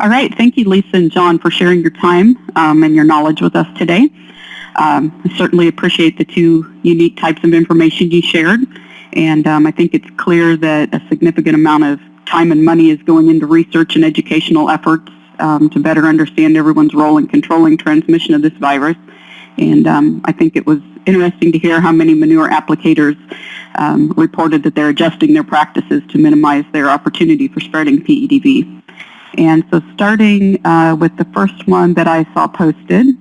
All right. Thank you, Lisa and John, for sharing your time um, and your knowledge with us today. Um, I certainly appreciate the two unique types of information you shared. And um, I think it's clear that a significant amount of time and money is going into research and educational efforts um, to better understand everyone's role in controlling transmission of this virus. And um, I think it was interesting to hear how many manure applicators um, reported that they're adjusting their practices to minimize their opportunity for spreading PEDV. And so starting uh, with the first one that I saw posted,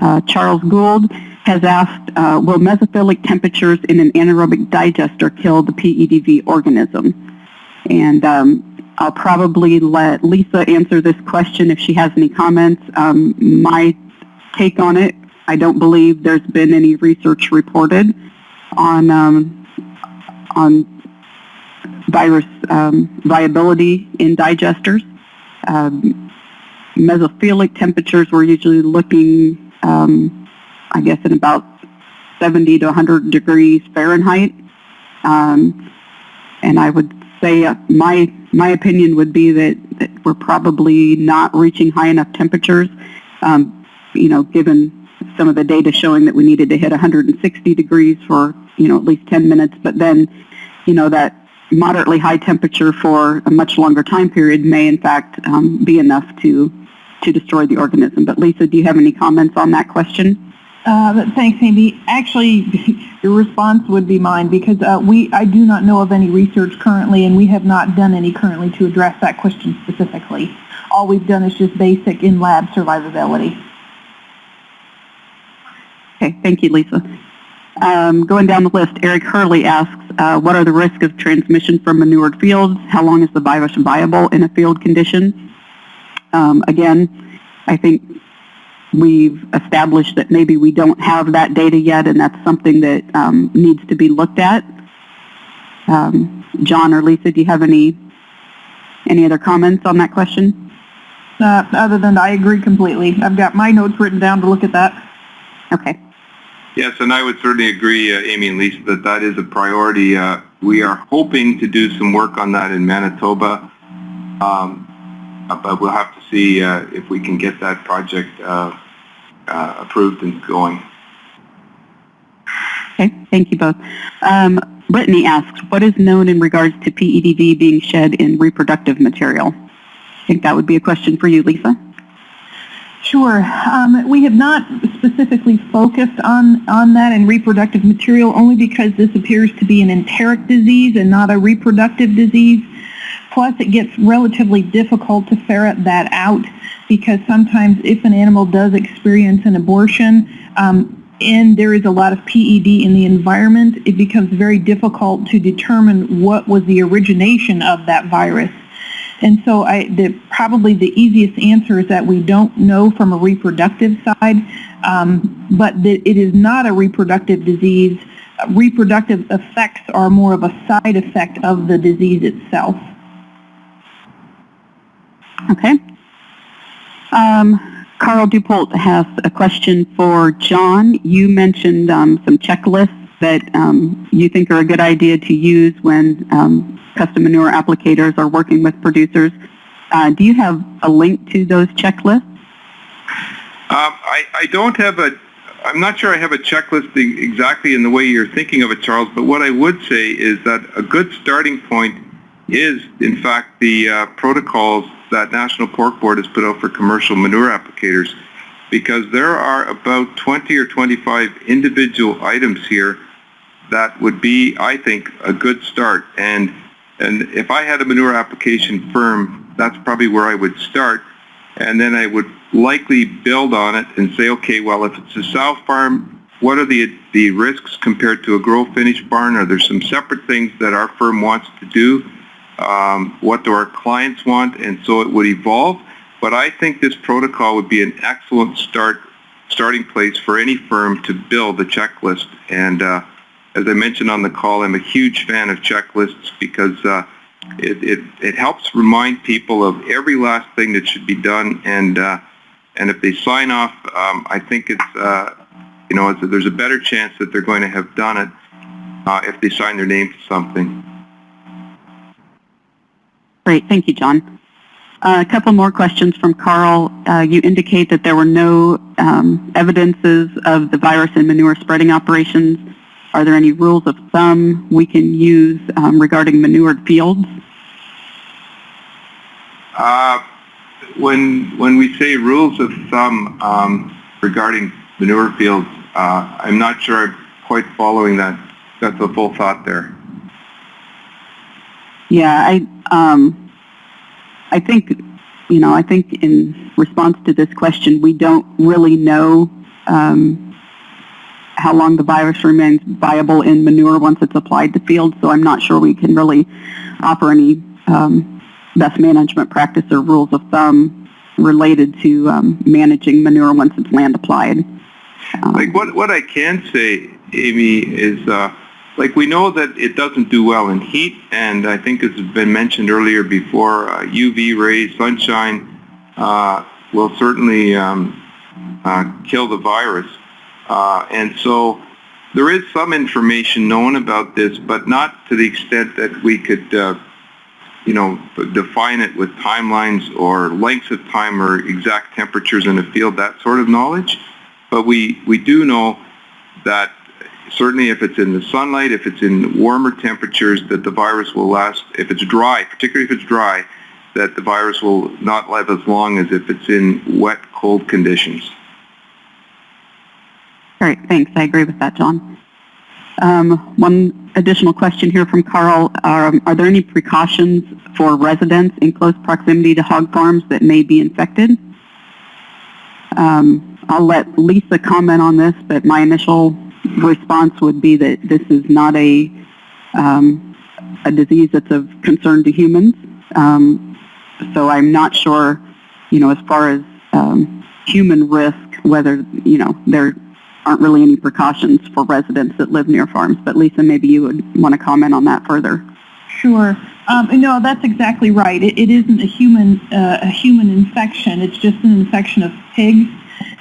uh, Charles Gould has asked, uh, will mesophilic temperatures in an anaerobic digester kill the PEDV organism? And um, I'll probably let Lisa answer this question if she has any comments. Um, my take on it, I don't believe there's been any research reported on um, on virus um, viability in digesters. Um, mesophilic temperatures, we're usually looking, um, I guess, in about 70 to 100 degrees Fahrenheit. Um, and I would say uh, my my opinion would be that, that, we're probably not reaching high enough temperatures. Um, you know, given some of the data showing that we needed to hit 160 degrees for you know at least 10 minutes, but then you know that moderately high temperature for a much longer time period may in fact um, be enough to to destroy the organism. But Lisa, do you have any comments on that question? Uh, thanks, Amy. Actually, your response would be mine because uh, we I do not know of any research currently, and we have not done any currently to address that question specifically. All we've done is just basic in-lab survivability. Okay, thank you, Lisa. Um, going down the list, Eric Hurley asks, uh, what are the risks of transmission from manured fields? How long is the virus viable in a field condition? Um, again, I think we've established that maybe we don't have that data yet, and that's something that um, needs to be looked at. Um, John or Lisa, do you have any any other comments on that question? Uh, other than I agree completely. I've got my notes written down to look at that. Okay. Yes, and I would certainly agree, uh, Amy and Lisa, that that is a priority. Uh, we are hoping to do some work on that in Manitoba, um, but we'll have to see uh, if we can get that project uh, uh, approved and going. Okay, thank you both. Um, Brittany asks, what is known in regards to PEDV being shed in reproductive material? I think that would be a question for you, Lisa. Sure. Um, we have not specifically focused on, on that in reproductive material only because this appears to be an enteric disease and not a reproductive disease. Plus, it gets relatively difficult to ferret that out because sometimes if an animal does experience an abortion um, and there is a lot of PED in the environment, it becomes very difficult to determine what was the origination of that virus. And so I, the, probably the easiest answer is that we don't know from a reproductive side, um, but that it is not a reproductive disease. reproductive effects are more of a side effect of the disease itself. Okay. Um, Carl Dupolt has a question for John. You mentioned um, some checklists that um, you think are a good idea to use when um, custom manure applicators are working with producers. Uh, do you have a link to those checklists? Um, I, I don't have a, I'm not sure I have a checklist exactly in the way you're thinking of it, Charles, but what I would say is that a good starting point is, in fact, the uh, protocols that National Pork Board has put out for commercial manure applicators because there are about 20 or 25 individual items here that would be, I think, a good start. And, and if I had a manure application firm, that's probably where I would start. And then I would likely build on it and say, okay, well, if it's a sow farm, what are the, the risks compared to a grow finish barn? Are there some separate things that our firm wants to do? Um, what do our clients want? And so it would evolve. But I think this protocol would be an excellent start starting place for any firm to build a checklist. And uh, as I mentioned on the call, I'm a huge fan of checklists because uh, it, it, it, helps remind people of every last thing that should be done. And, uh, and if they sign off, um, I think it's, uh, you know, it's, there's a better chance that they're going to have done it uh, if they sign their name to something. Great. Thank you, John. Uh, a couple more questions from Carl. Uh, you indicate that there were no um, evidences of the virus in manure spreading operations. Are there any rules of thumb we can use um, regarding manured fields? Uh, when when we say rules of thumb um, regarding manure fields, uh, I'm not sure I'm quite following that. That's the full thought there. Yeah, I, um, I think, you know, I think in response to this question, we don't really know um, how long the virus remains viable in manure once it's applied to fields. So I'm not sure we can really offer any um, best management practice or rules of thumb related to um, managing manure once it's land applied. Um, Like what what I can say, Amy, is uh, like we know that it doesn't do well in heat, and I think has been mentioned earlier before, uh, UV rays, sunshine uh, will certainly um, uh, kill the virus. Uh, and so there is some information known about this, but not to the extent that we could, uh, you know, define it with timelines or lengths of time or exact temperatures in the field, that sort of knowledge. But we, we do know that certainly if it's in the sunlight, if it's in warmer temperatures, that the virus will last, if it's dry, particularly if it's dry, that the virus will not live as long as if it's in wet, cold conditions. Right, thanks. I agree with that, John. Um, one additional question here from Carl. Um, are there any precautions for residents in close proximity to hog farms that may be infected? Um, I'll let Lisa comment on this, but my initial response would be that this is not a, um, a disease that's of concern to humans. Um, so I'm not sure, you know, as far as um, human risk, whether, you know, there aren't really any precautions for residents that live near farms. But Lisa, maybe you would want to comment on that further. Sure. Um, no, that's exactly right. It, it isn't a human uh, a human infection. It's just an infection of pigs.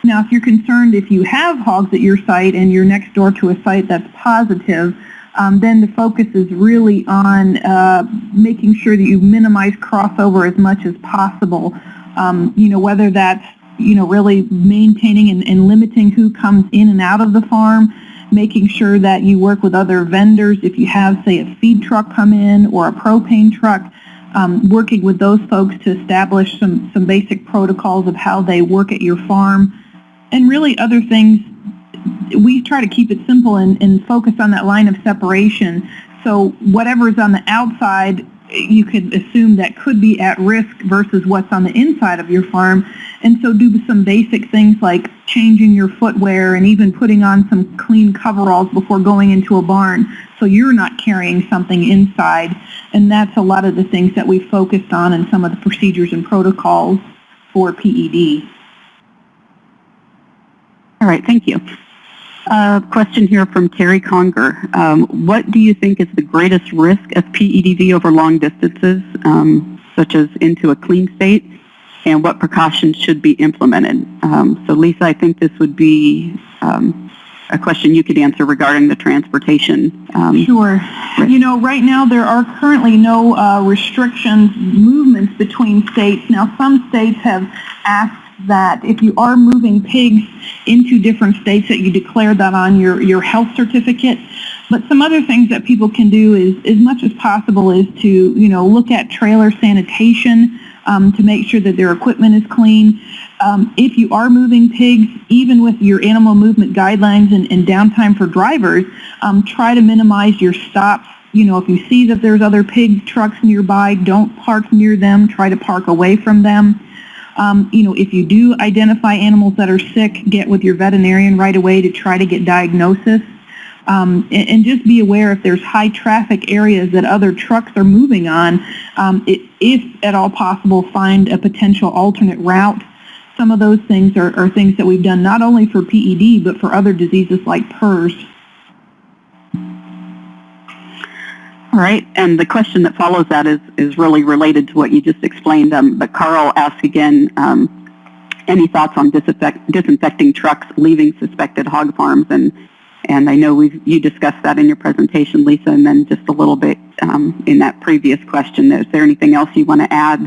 Now, if you're concerned if you have hogs at your site and you're next door to a site that's positive, um, then the focus is really on uh, making sure that you minimize crossover as much as possible. Um, you know, whether that's you know really maintaining and, and limiting who comes in and out of the farm, making sure that you work with other vendors if you have, say, a feed truck come in or a propane truck, um, working with those folks to establish some, some basic protocols of how they work at your farm, and really other things. We try to keep it simple and, and focus on that line of separation. So whatever's on the outside, you could assume that could be at risk versus what's on the inside of your farm. And so do some basic things like changing your footwear and even putting on some clean coveralls before going into a barn so you're not carrying something inside. And that's a lot of the things that we focused on in some of the procedures and protocols for PED. All right, thank you. Uh, question here from Terry Conger. Um, what do you think is the greatest risk of PEDV over long distances, um, such as into a clean state, and what precautions should be implemented? Um, so Lisa, I think this would be um, a question you could answer regarding the transportation. Um, Sure. You know, right now there are currently no uh, restrictions, movements between states. Now, some states have asked that if you are moving pigs into different states that you declare that on your, your health certificate. But some other things that people can do is, as much as possible, is to, you know, look at trailer sanitation um, to make sure that their equipment is clean. Um, if you are moving pigs, even with your animal movement guidelines and, and downtime for drivers, um, try to minimize your stops. You know, if you see that there's other pig trucks nearby, don't park near them. Try to park away from them. Um, you know, if you do identify animals that are sick, get with your veterinarian right away to try to get diagnosis. Um, and, and, just be aware if there's high traffic areas that other trucks are moving on, um, it, if at all possible, find a potential alternate route. Some of those things are, are things that we've done not only for PED, but for other diseases like PRRS. Right, and the question that follows that is, is really related to what you just explained. Um, but Carl asked again, um, any thoughts on disinfect, disinfecting trucks leaving suspected hog farms? And, and I know we've, you discussed that in your presentation, Lisa, and then just a little bit um, in that previous question. Is there anything else you want to add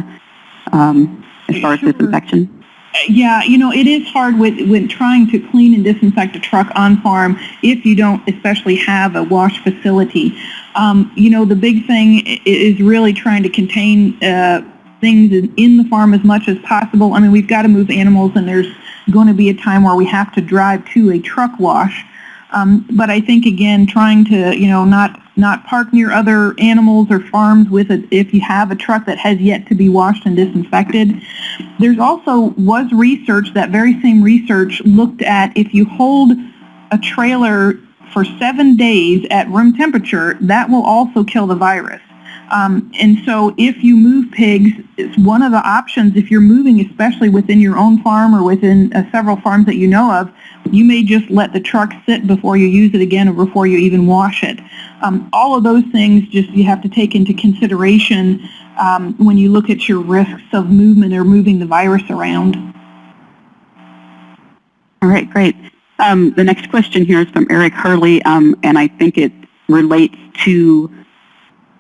um, as far as Sure. disinfection? Yeah, you know, it is hard with, when trying to clean and disinfect a truck on farm if you don't especially have a wash facility. Um, you know, the big thing is really trying to contain uh, things in, the farm as much as possible. I mean, we've got to move animals and there's going to be a time where we have to drive to a truck wash. Um, but I think again, trying to you know not not park near other animals or farms with a if you have a truck that has yet to be washed and disinfected. There's also was research that very same research looked at if you hold a trailer for seven days at room temperature, that will also kill the virus. Um, and so if you move pigs, it's one of the options if you're moving, especially within your own farm or within uh, several farms that you know of, you may just let the truck sit before you use it again or before you even wash it. Um, all of those things just you have to take into consideration um, when you look at your risks of movement or moving the virus around. All right, great. Um, the next question here is from Eric Hurley, um, and I think it relates to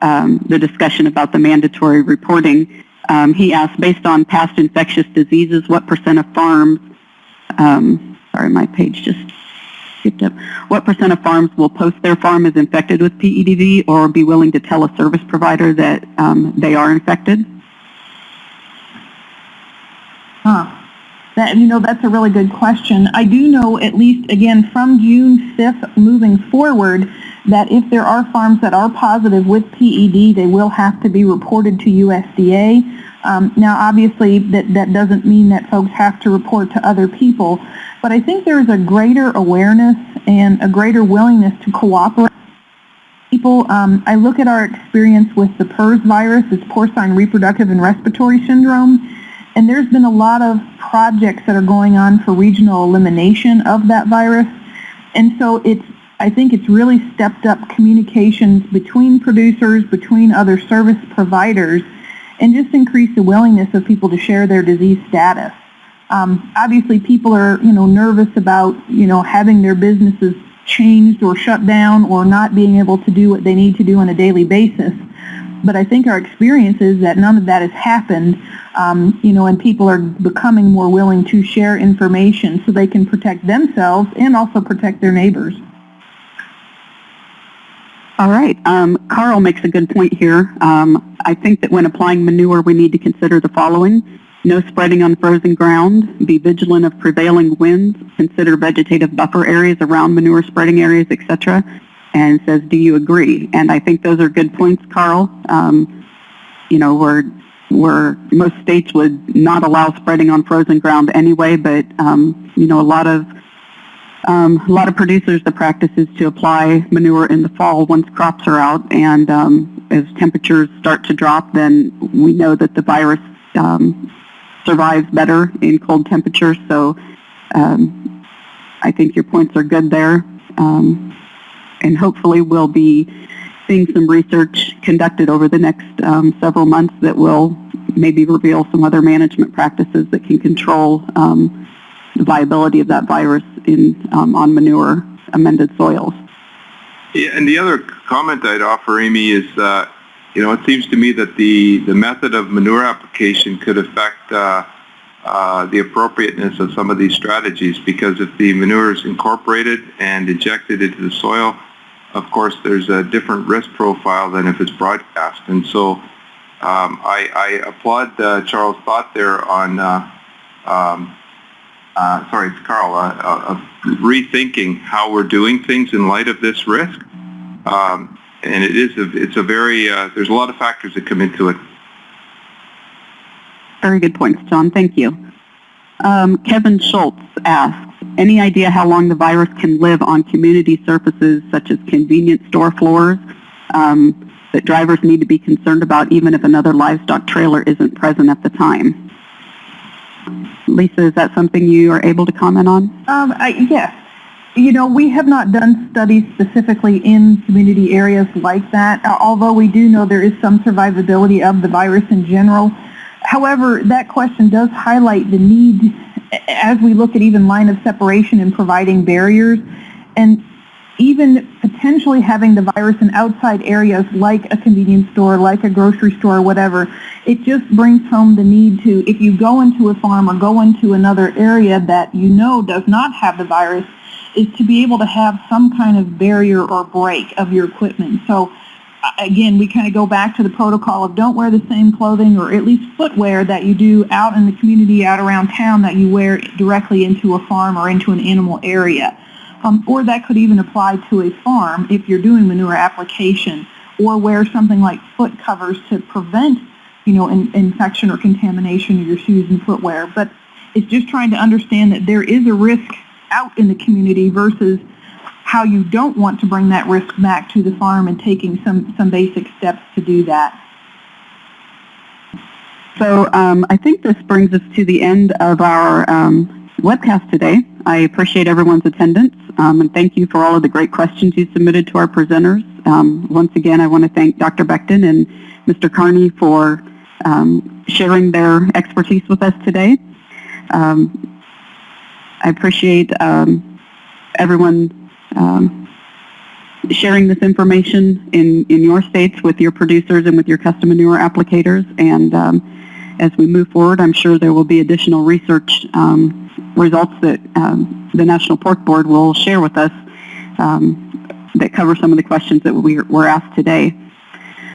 um, the discussion about the mandatory reporting. Um, he asked, based on past infectious diseases, what percent of farms, um, sorry, my page just skipped up, what percent of farms will post their farm is infected with PEDV or be willing to tell a service provider that um, they are infected? Huh. That, you know, that's a really good question. I do know, at least, again, from June 5th moving forward, that if there are farms that are positive with PED, they will have to be reported to USDA. Um, now, obviously, that, that doesn't mean that folks have to report to other people, but I think there is a greater awareness and a greater willingness to cooperate people. Um, I look at our experience with the PRRS virus, it's porcine reproductive and respiratory syndrome, and there's been a lot of projects that are going on for regional elimination of that virus. And so it's, I think it's really stepped up communications between producers, between other service providers, and just increased the willingness of people to share their disease status. Um, obviously, people are, you know, nervous about, you know, having their businesses changed or shut down or not being able to do what they need to do on a daily basis. But I think our experience is that none of that has happened, um, you know, and people are becoming more willing to share information so they can protect themselves and also protect their neighbors. All right. Um, Carl makes a good point here. Um, I think that when applying manure, we need to consider the following. No spreading on frozen ground. Be vigilant of prevailing winds. Consider vegetative buffer areas around manure spreading areas, etc. And says, do you agree? And I think those are good points, Carl. Um, you know, where, where most states would not allow spreading on frozen ground anyway, but, um, you know, a lot of um, a lot of producers, the practice is to apply manure in the fall once crops are out, and um, as temperatures start to drop, then we know that the virus um, survives better in cold temperatures. So um, I think your points are good there, um, and hopefully we'll be seeing some research conducted over the next um, several months that will maybe reveal some other management practices that can control um, the viability of that virus in um, on manure amended soils. Yeah, and the other comment I'd offer, Amy, is uh, you know it seems to me that the the method of manure application could affect uh, uh, the appropriateness of some of these strategies because if the manure is incorporated and injected into the soil, of course there's a different risk profile than if it's broadcast, and so um, I, I applaud uh, Charles' thought there on. Uh, um, uh, sorry, it's Carl, uh, uh, rethinking how we're doing things in light of this risk. Um, and it is, a, it's a very, uh, there's a lot of factors that come into it. Very good points, John. Thank you. Um, Kevin Schultz asks, any idea how long the virus can live on community surfaces such as convenience store floors um, that drivers need to be concerned about even if another livestock trailer isn't present at the time? Lisa, is that something you are able to comment on? Um, I, yes. You know, we have not done studies specifically in community areas like that, uh, although we do know there is some survivability of the virus in general. However, that question does highlight the need as we look at even line of separation and providing barriers. And even potentially having the virus in outside areas like a convenience store, like a grocery store, whatever, it just brings home the need to, if you go into a farm or go into another area that you know does not have the virus, is to be able to have some kind of barrier or break of your equipment. So again, we kind of go back to the protocol of don't wear the same clothing or at least footwear that you do out in the community, out around town that you wear directly into a farm or into an animal area. Um, or that could even apply to a farm if you're doing manure application or wear something like foot covers to prevent, you know, in, infection or contamination of your shoes and footwear. But it's just trying to understand that there is a risk out in the community versus how you don't want to bring that risk back to the farm and taking some, some basic steps to do that. So um, I think this brings us to the end of our um, webcast today. I appreciate everyone's attendance um, and thank you for all of the great questions you submitted to our presenters. Um, once again, I want to thank Dr. Becton and Mr. Carney for um, sharing their expertise with us today. Um, I appreciate everyone um, sharing this information in, in your states with your producers and with your custom manure applicators. And um, as we move forward, I'm sure there will be additional research um, results that um, the National Pork Board will share with us um, that cover some of the questions that we were asked today.